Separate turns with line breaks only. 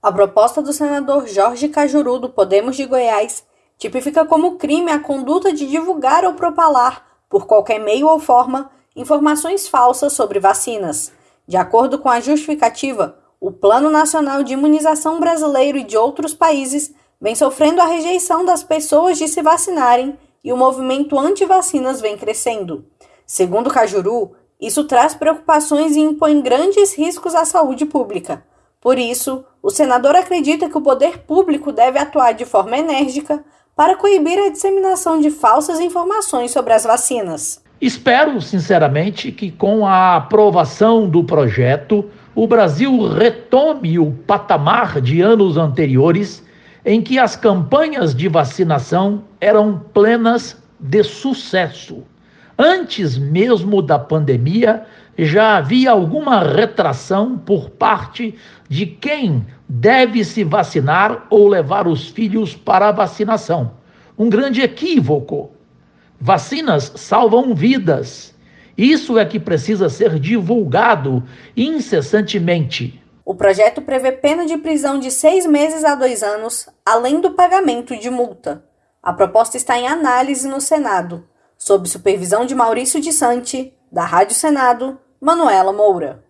A proposta do senador Jorge Cajuru, do Podemos de Goiás, tipifica como crime a conduta de divulgar ou propalar, por qualquer meio ou forma, informações falsas sobre vacinas. De acordo com a justificativa, o Plano Nacional de Imunização Brasileiro e de outros países vem sofrendo a rejeição das pessoas de se vacinarem e o movimento anti-vacinas vem crescendo. Segundo Cajuru, isso traz preocupações e impõe grandes riscos à saúde pública. Por isso, o senador acredita que o poder público deve atuar de forma enérgica para coibir a disseminação de falsas informações sobre as vacinas.
Espero, sinceramente, que com a aprovação do projeto, o Brasil retome o patamar de anos anteriores em que as campanhas de vacinação eram plenas de sucesso. Antes mesmo da pandemia, já havia alguma retração por parte de quem deve se vacinar ou levar os filhos para a vacinação. Um grande equívoco. Vacinas salvam vidas. Isso é que precisa ser divulgado incessantemente.
O projeto prevê pena de prisão de seis meses a dois anos, além do pagamento de multa. A proposta está em análise no Senado, sob supervisão de Maurício de Santi, da Rádio Senado, Manuela Moura.